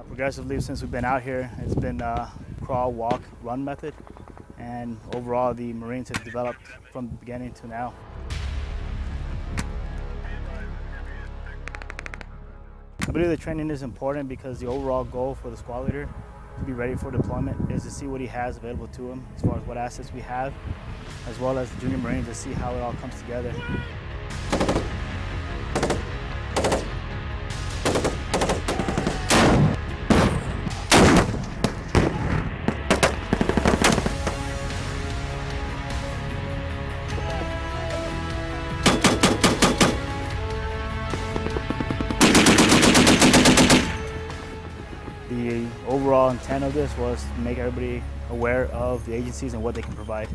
Uh, progressively, since we've been out here, it's been uh, crawl, walk, run method, and overall, the Marines have developed from the beginning to now. I believe the training is important because the overall goal for the squad leader to be ready for deployment is to see what he has available to him as far as what assets we have, as well as the junior Marines to see how it all comes together. The overall intent of this was to make everybody aware of the agencies and what they can provide.